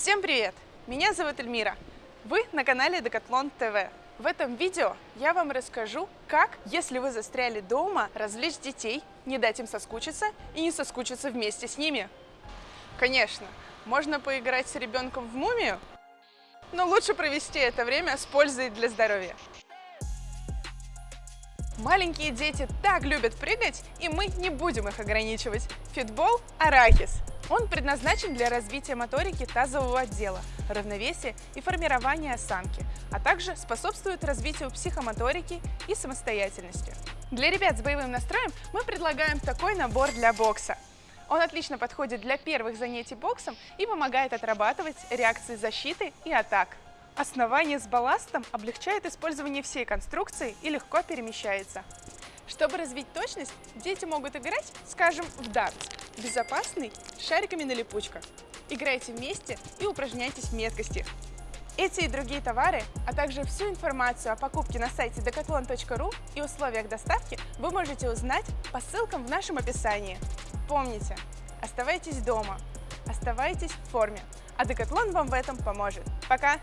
Всем привет! Меня зовут Эльмира. Вы на канале Декатлон ТВ. В этом видео я вам расскажу, как, если вы застряли дома, развлечь детей, не дать им соскучиться и не соскучиться вместе с ними. Конечно, можно поиграть с ребенком в мумию, но лучше провести это время с пользой для здоровья. Маленькие дети так любят прыгать, и мы не будем их ограничивать. Фитбол – арахис. Он предназначен для развития моторики тазового отдела, равновесия и формирования осанки, а также способствует развитию психомоторики и самостоятельности. Для ребят с боевым настроем мы предлагаем такой набор для бокса. Он отлично подходит для первых занятий боксом и помогает отрабатывать реакции защиты и атак. Основание с балластом облегчает использование всей конструкции и легко перемещается. Чтобы развить точность, дети могут играть, скажем, в дартс, безопасный, шариками на липучках. Играйте вместе и упражняйтесь в меткости. Эти и другие товары, а также всю информацию о покупке на сайте decathlon.ru и условиях доставки вы можете узнать по ссылкам в нашем описании. Помните, оставайтесь дома, оставайтесь в форме, а Decathlon вам в этом поможет. Пока!